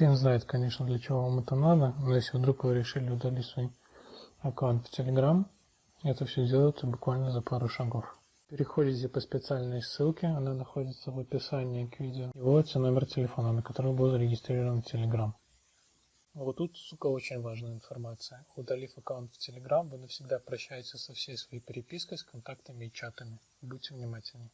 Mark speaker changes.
Speaker 1: Хрен знает, конечно, для чего вам это надо, но если вдруг вы решили удалить свой аккаунт в Telegram, это все делается буквально за пару шагов. Переходите по специальной ссылке, она находится в описании к видео, и вводите номер телефона, на который был зарегистрирован Telegram. Вот тут, сука, очень важная информация. Удалив аккаунт в Telegram, вы навсегда прощаетесь со всей своей перепиской, с контактами и чатами. Будьте внимательны.